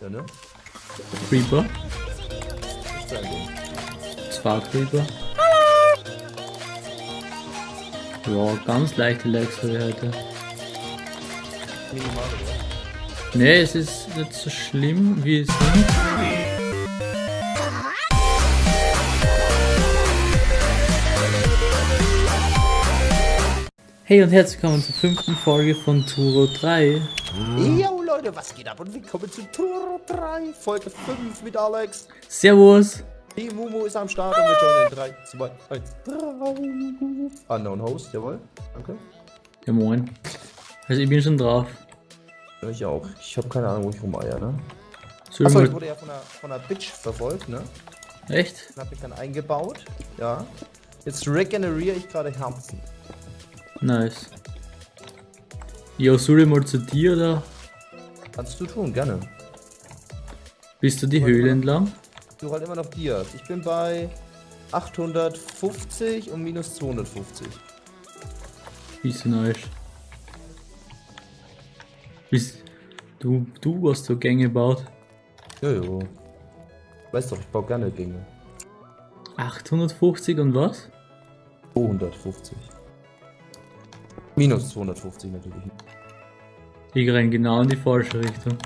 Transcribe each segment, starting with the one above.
Ja, ne? Creeper. Ist. Zwei Creeper. Ja, ganz leichte Lags habe ich heute. Minimal, oder? Ne, es ist nicht so schlimm wie es sind. Hey und herzlich willkommen zur fünften Folge von Turo 3. Jo Leute, was geht ab und willkommen zu Tour 3, Folge 5 mit Alex. Servus! Die Mumu ist am Start und wir joinen in 3, 2, 1, 3. Unknown Host, jawohl. Danke. Ja moin. Also ich bin schon drauf. Ja, Ich auch. Ich habe keine Ahnung, wo ich rumeier, ne? Achso, ich wurde ja von einer, von einer Bitch verfolgt, ne? Echt? Den hab ich dann eingebaut. Ja. Jetzt regeneriere ich gerade Herzen. Nice. Ja, soll ich mal zu dir oder Kannst du tun, gerne. bist du die Höhle entlang? Du halt immer noch Dias. Ich bin bei 850 und minus 250. Bist du nice. Bist du, du hast so Gänge gebaut? Jojo. Weißt doch, ich baue gerne Gänge. 850 und was? 250. Minus 250 natürlich. Ich renn genau in die falsche Richtung.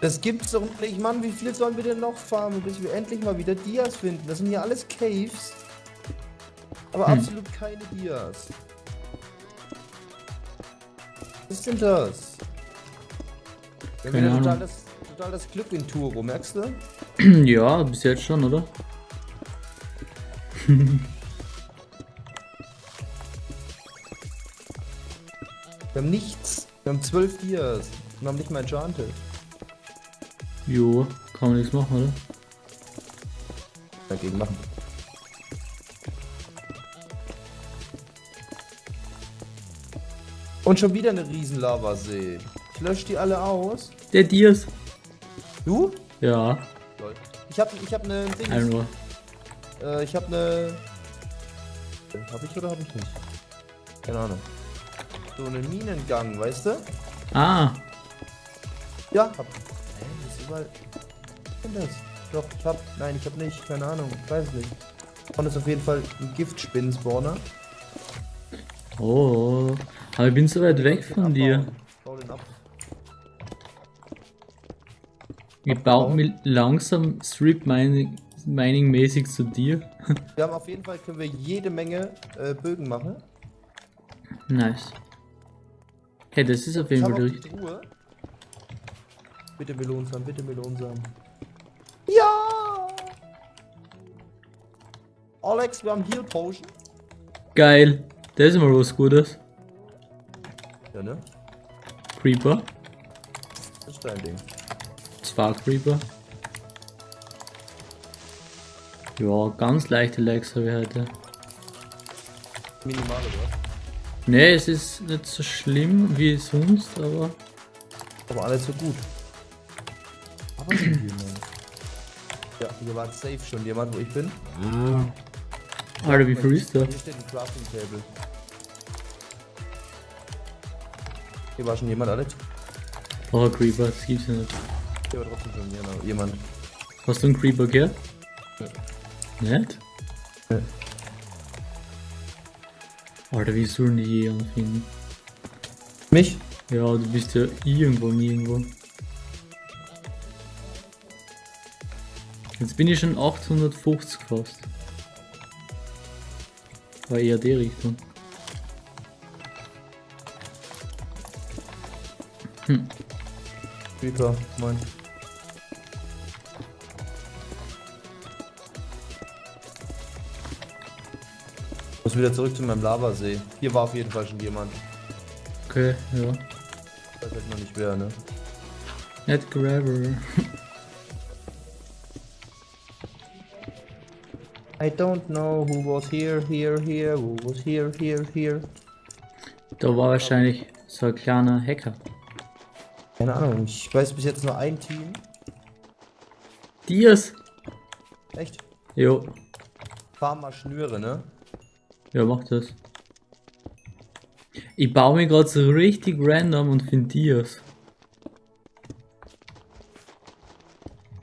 Das gibt's doch nicht, Mann. Wie viel sollen wir denn noch farmen, bis wir endlich mal wieder Dias finden? Das sind ja alles Caves. Aber Hm. absolut keine Dias. Was ist denn das? Wir haben Keine wieder total Ahnung. das, total das Glück in Turo, merkst du? ja, bis jetzt schon, oder? haben nichts. Wir haben zwölf Dias. Und haben nicht mal Enchanted. Jo, kann man nichts machen, oder? Dagegen machen. Und schon wieder eine riesen Lavasee. Ich lösche die alle aus. Der Dias. Du? Ja, Lol. Ich hab, ich hab ne Ding. Äh, ich hab ne. Hab ich oder hab ich nicht? Keine Ahnung. So einen Minengang, weißt du? Ah, Ja, hab. Hä, ist überall. Was ist denn das? Doch, ich hab. Nein, ich hab nicht. Keine Ahnung. Ich weiß nicht. Und ist auf jeden Fall ein Giftspinnen-Spawner. oh. Aber ich bin so weit weg von dir. abbauen. Bau den ab. Ich baue mich langsam Strip Mining, Mining mäßig zu dir. Wir haben auf jeden Fall können wir jede Menge äh, Bögen machen. nice. Hey, das ist auf jeden Fall richtig. Truhe. Bitte Melonsamen, bitte Melonsamen. Ja! Alex, wir haben Heal Potion. Geil. Das ist mal was Gutes. Ja, ne? Creeper. Das ist dein Ding. Zwei Creeper. Ja, ganz leichte Lags habe ich heute. Minimal, oder? Ne, es ist nicht so schlimm wie sonst, aber Aber alles so gut. Aber sind wir, Mann. Ja, hier war safe schon jemand, wo ich bin. Alter, wie viel ist da? Hier steht ein Crafting Table. Hier war schon jemand, Alex. Oh, Creeper, das gibt's ja nicht. Hier war trotzdem schon jemand-. Hast du einen Creeper gehört? Nicht? Ja. Alter, wie sollen die je anfinden? Mich? Ja, du bist ja irgendwo nirgendwo. Jetzt bin ich schon 850 fast. War eher die Richtung. Creeper, moin. Muss wieder zurück zu meinem Lavasee. Hier war auf jeden Fall schon jemand. Okay, ja. Ich weiß halt noch nicht wer, ne? Nicht Gravel. I don't know who was here, here, here, who was here, here, here. Da war wahrscheinlich so ein kleiner Hacker. Keine Ahnung, ich weiß bis jetzt nur ein Team. Dias! Echt? Jo, Fahr mal Schnüre, ne? Ja, mach das. Ich baue mir gerade so richtig random und finde Dias.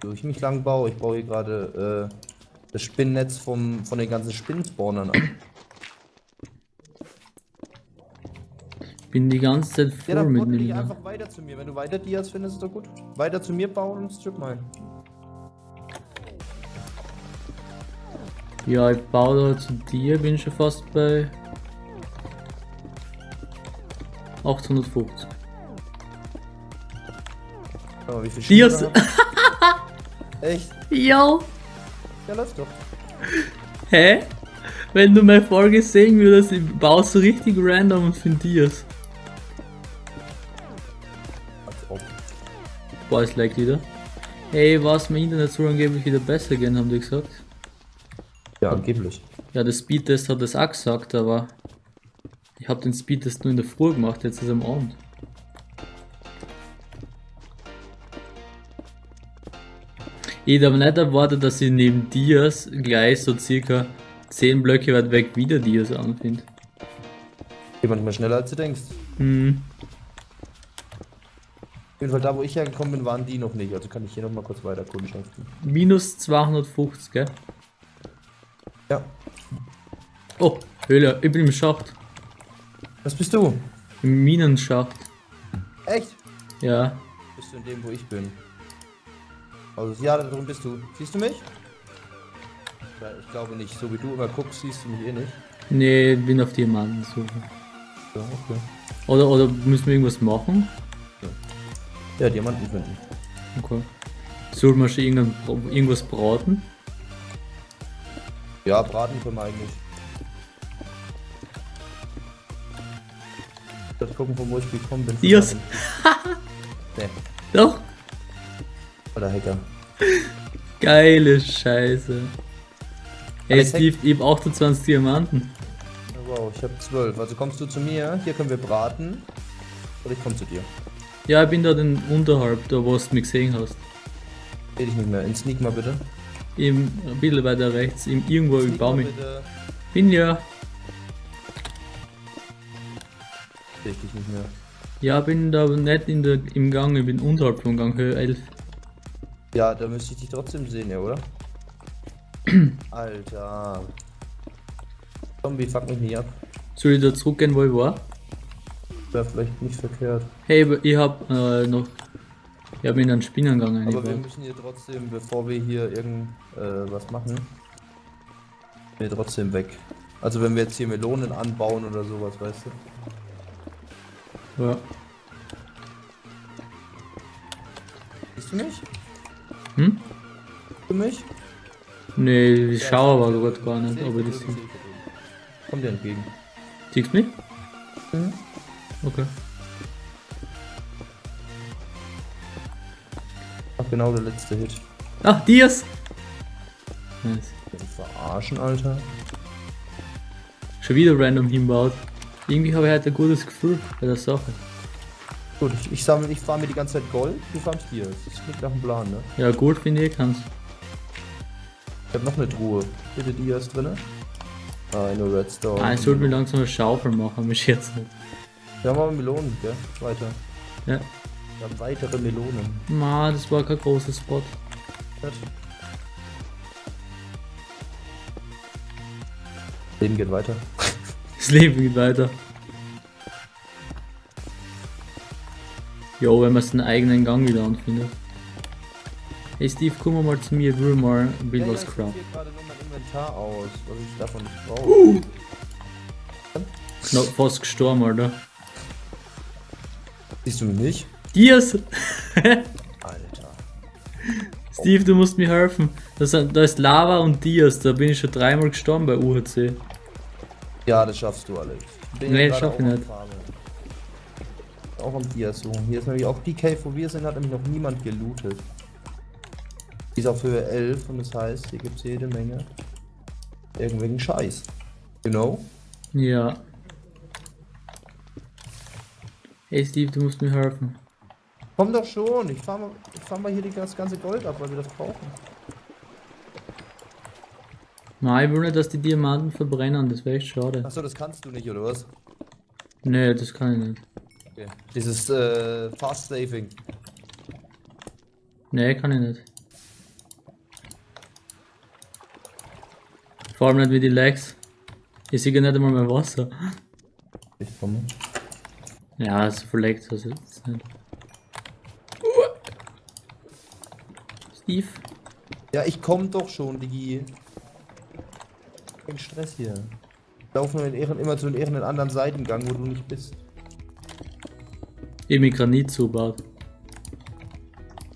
Wo ich mich lang baue, ich baue hier gerade äh, das Spinnennetz vom, von den ganzen Spinnenspawnern an. bin die ganze Zeit voll ja, dann mit dem. einfach weiter zu mir. Wenn du weiter Dias findest, ist doch gut. Weiter zu mir bauen und strip mal. Ja, ich baue da zu dir, bin schon fast bei 850. Schau mal, wie viel Dias! Echt? Ja! Ja, läuft doch. Hä? Wenn du meine Folge sehen würdest, ich baue so richtig random und finde Dias. Ob. Boah, es lag wieder. Hey, was mein Internet soll angeblich wieder besser gehen, haben die gesagt. Ja, angeblich. Ja, der Speedtest hat das auch gesagt, aber ich habe den Speedtest nur in der Früh gemacht, jetzt ist am Abend. Ich aber nicht erwartet, dass ich neben Dias gleich so circa 10 Blöcke weit weg wieder Dias anfinde. Geht manchmal schneller als du denkst. Hm, Auf jeden Fall da, wo ich hergekommen bin, waren die noch nicht. Also kann ich hier noch mal kurz weiter kundschaften. minus 250, gell? Ja. Oh, Höhle, ich bin im Schacht. Was bist du? Im Minenschacht. Echt? Ja. Bist du in dem, wo ich bin? Also, ja, da drin bist du. Siehst du mich? Ja, ich glaube nicht. So wie du immer guckst, siehst du mich eh nicht. Nee, bin auf Diamanten suchen. So, okay. Oder, oder müssen wir irgendwas machen? Ja, Diamanten finden. Okay. Soll man schon irgendwas braten? Ja, braten können wir eigentlich. Ich muss gucken, von wo ich gekommen bin. Dias. nee, Doch. oder Hacker. Geile Scheiße. Alles Steve, ich hab 28 Diamanten. Oh, wow, ich habe zwölf. Also kommst du zu mir, hier können wir braten. Oder ich komme zu dir. Ja, ich bin da den unterhalb, da wo du mich gesehen hast. Seh dich nicht mehr. In Sneak mal bitte. Im, ein bisschen weiter rechts, im, irgendwo im Baum. Bin ja. Seh ich dich nicht mehr. Ja, bin da nicht in der, im Gang, ich bin unterhalb vom Gang, Höhe 11. Ja, da müsste ich dich trotzdem sehen, ja, oder? Alter. Zombie, fuck mich nicht ab. Soll ich da zurückgehen, wo ich war? Wäre vielleicht nicht verkehrt. Hey, ich hab äh, noch. Ich hab in einen Spinnengang Aber wir eingebaut. müssen hier trotzdem, bevor wir hier irgend äh, machen, wir trotzdem weg. Also wenn wir jetzt hier Melonen anbauen oder sowas, weißt du? Ja. Siehst du mich? Hm? Siehst du mich? Nee, ich Ja, schaue aber gerade dich gar nicht, dich das da sehe. drüben, seh dich da drüben. Komm dir entgegen. Siehst du mich? Mhm. Okay. Genau der letzte Hit. Ach, Dias! Nice. Verarschen, Alter. Schon wieder random hinbaut. Irgendwie habe ich heute ein gutes Gefühl bei der Sache. Gut, ich, ich sammle, ich farm mir die ganze Zeit Gold, du farmst hier. Das klingt nach dem Plan, ne? Ja, gut finde ich, kannst. Ich hab noch eine Truhe. Bitte die ist drinne. Ah, eine Redstone. Ah, ich sollte mir langsam eine Schaufel machen, mich jetzt nicht. Wir haben aber Melonen, gell? Weiter. Ja. Wir haben weitere Melonen. Ma, das war kein großer Spot. Gut. Leben geht weiter. Das Leben geht weiter. Jo, wenn man seinen eigenen Gang wieder anfindet. Hey Steve, komm mal zu mir, ich will mal ein bisschen was ich craften. sortiere gerade nur mein Inventar aus, was ich davon nicht brauche. No, fast gestorben, Alter. Siehst du mich nicht? Dias! Alter. Steve, du musst mir helfen. Da sind- da ist Lava und Dias, da bin ich schon dreimal gestorben bei UHC. Ja, das schaffst du, Alex. Ich bin Nee, schaff ich nicht. Auch am Dias suchen. Hier ist nämlich auch die Cave, wo wir sind, hat nämlich noch niemand gelootet. Die ist auf Höhe 11 und das heißt, hier gibt es jede Menge irgendwelchen Scheiß. You know? Ja. Hey Steve, du musst mir helfen. Komm doch schon, ich fahr mal, ich fahr mal hier das ganze Gold ab, weil wir das brauchen. Nein, ich will nicht, dass die Diamanten verbrennen, das wäre echt schade. Achso, das kannst du nicht, oder was? Nee, das kann ich nicht. Okay. Dieses äh, Fast Saving. Nee, kann ich nicht. Vor allem nicht wie die Legs. Ich sehe nicht einmal mehr Wasser. Ich komme. Ja, es verlegt das jetzt nicht. Steve? Ja, ich komm doch schon, Digi. Kein Stress hier. Laufen wir in ihren, immer zu ihren anderen Seitengang, wo du nicht bist. Eben Granit zubaut.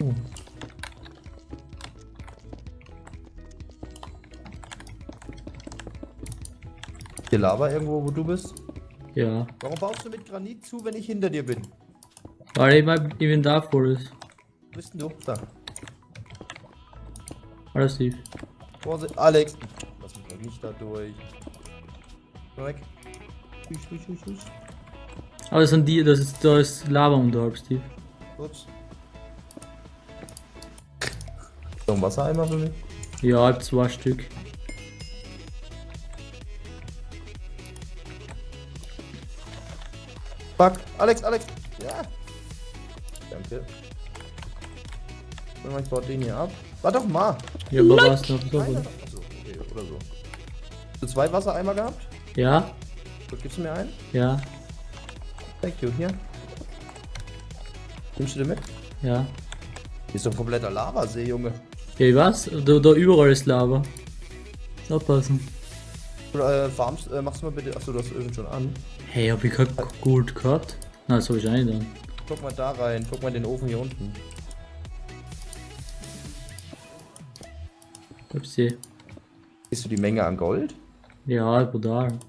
Oh. Hier Lava irgendwo, wo du bist? Ja. Warum baust du mit Granit zu, wenn ich hinter dir bin? Weil ich mein Inventar voll ist. Wo bist denn du? Da. Alles Steve. Vorsicht, Alex. Lass mich doch nicht da durch. Weg. Husch, husch, husch, husch. Aber das sind die, das ist, da ist Lava unterhalb, Steve. Ups. So ein Wassereimer für mich? Ja, halb zwei Stück. Fuck. Alex, Alex. Ja. Danke. Ich baue den hier ab. Warte doch mal. Ja, aber was noch so gut. Okay, oder so. Hast du zwei Wassereimer gehabt? Ja, Gut, gibst du mir einen? ja, Thank you, hier. Nimmst du den mit? ja. Hier ist doch ein kompletter Lavasee, Junge. Ja, was? Da, da überall ist Lava. Aufpassen. Oder, äh, farmst, äh, machst du mal bitte. Achso, du hast irgend schon an. Hey, hab ich kein Gold gehabt? Nein, das hab ich nicht dann. Guck mal da rein. Guck mal in den Ofen hier unten. Hab sie. Siehst du die Menge an Gold? Ja, brutal.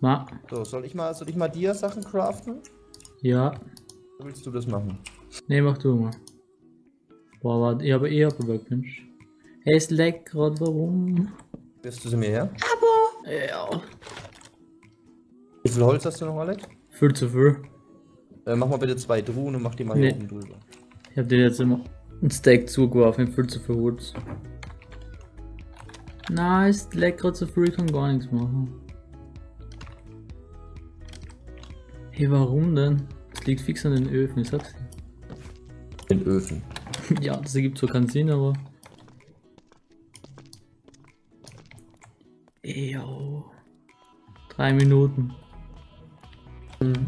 Ma, So, soll ich mal, soll ich mal dir Sachen craften? ja. Oder willst du das machen? Ne, mach du mal. Boah, warte, ich habe eh abgewirkt, Mensch. Hey, es leckt grad, warum? Wirst du sie mir her? Ja. Wie viel Holz hast du noch, Alex? Viel zu viel. Äh, mach mal bitte zwei Truhen und mach die mal Nee. hier oben drüber. Ich hab dir jetzt immer ein Steak zugeworfen, viel zu viel Holz. Nein, grad so viel, ich kann gar nichts machen. Hey, warum denn? Es liegt fix an den Öfen, ich sag's dir. In Öfen. Ja, das ergibt so keinen Sinn, aber. Ejo. Drei Minuten. Hm.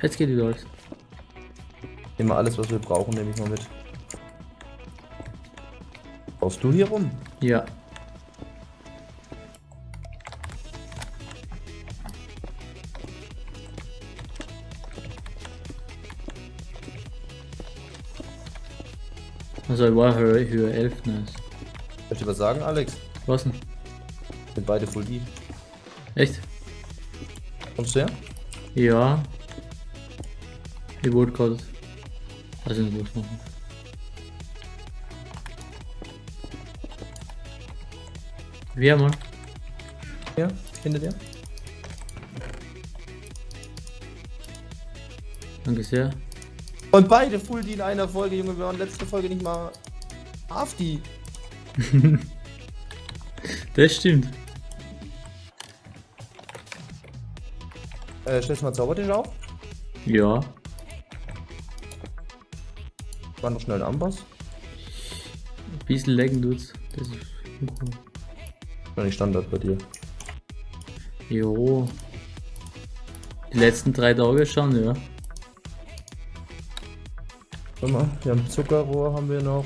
Jetzt geht wieder alles. Nehmen wir alles, was wir brauchen, nehme ich mal mit. Brauchst du hier rum? Ja. Also ich war Höhe, Höhe 11, nice. Soll ich dir was sagen, Alex? Was denn? Sind beide full deep. Echt? Kommst du her? Ja. Ich wollte gerade. Weiß ich nicht, was machen. Wer mal? Ja, hinter dir. Danke sehr. Und beide full die in einer Folge, Junge. Wir waren letzte Folge nicht mal auf die. Das stimmt. Äh, stellst du mal Zaubertisch auf? Ja. War noch schnell ein Amboss. Ein bisschen lecken tut's. Das ist. War nicht Standard bei dir. Jo. Die letzten drei Tage schon, ja. Warte mal, wir haben Zuckerrohr, haben wir noch.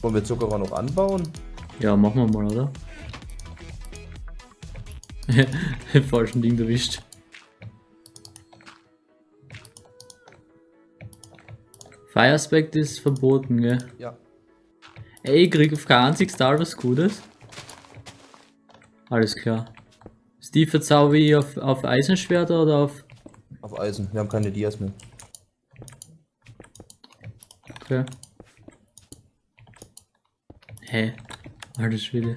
Wollen wir Zuckerrohr noch anbauen? Ja, machen wir mal, oder? Falschen Ding erwischt. Fire Aspect ist verboten, gell? Ja. Ey, ich krieg auf kein einziges Star was Gutes. Alles klar. Steve, verzauber ich auf, auf Eisenschwerter oder auf. Auf Eisen. Wir haben keine Dias mehr. Okay. Hä? Alter Schwede.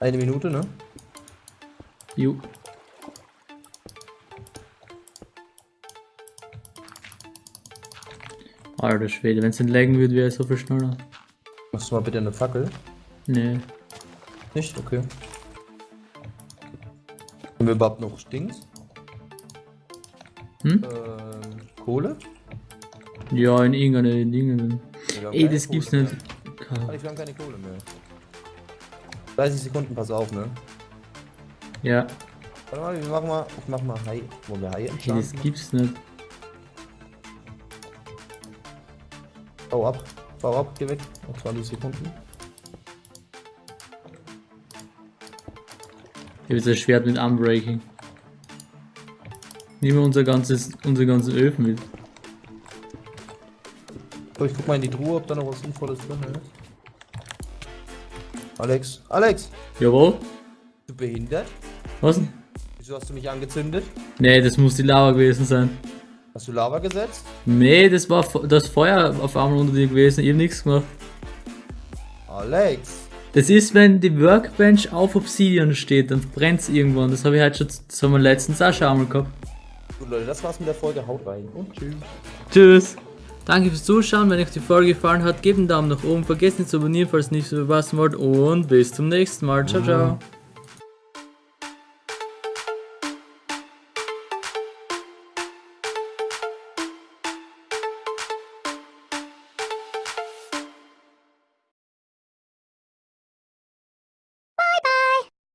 Eine Minute, ne? Ju. Alter Schwede, wenn es nicht laggen würde, wäre es so viel schneller. Machst du mal bitte eine Fackel? Nee. Nicht? Okay. Haben wir überhaupt noch Dings? Hm? Ähm, Kohle? Ja, in irgendeine Dinge. Ey, das gibt's Kohle nicht. mehr. wir haben keine Kohle mehr. 30 Sekunden, pass auf, ne? Ja, Warte mal, wir machen mal, ich mach mal Hai, wo wir Hai hey, das gibt's nicht. Bau ab, bau ab, geh weg. Noch 20 Sekunden. Ich habe ein Schwert mit Unbreaking. Nehmen wir unser ganzes, unsere ganzen Öfen mit. So, ich guck mal in die Truhe, ob da noch was Sinnvolles drin ist. Alex, Alex, Jawohl. du behindert? Was denn? Wieso hast du mich angezündet? Nee, das muss die Lava gewesen sein. Hast du Lava gesetzt? Nee, das war das Feuer auf einmal unter dir gewesen. Ich hab nichts gemacht. Alex! Das ist, wenn die Workbench auf Obsidian steht, dann brennt's irgendwann. Das habe ich halt schon, das haben wir letztens auch schon einmal gehabt. Gut Leute, das war's mit der Folge. Haut rein und tschüss. Tschüss. Danke fürs Zuschauen. Wenn euch die Folge gefallen hat, gebt einen Daumen nach oben. Vergesst nicht zu abonnieren, falls ihr nicht so verpassen wollt. Und bis zum nächsten Mal. Ciao, ciao.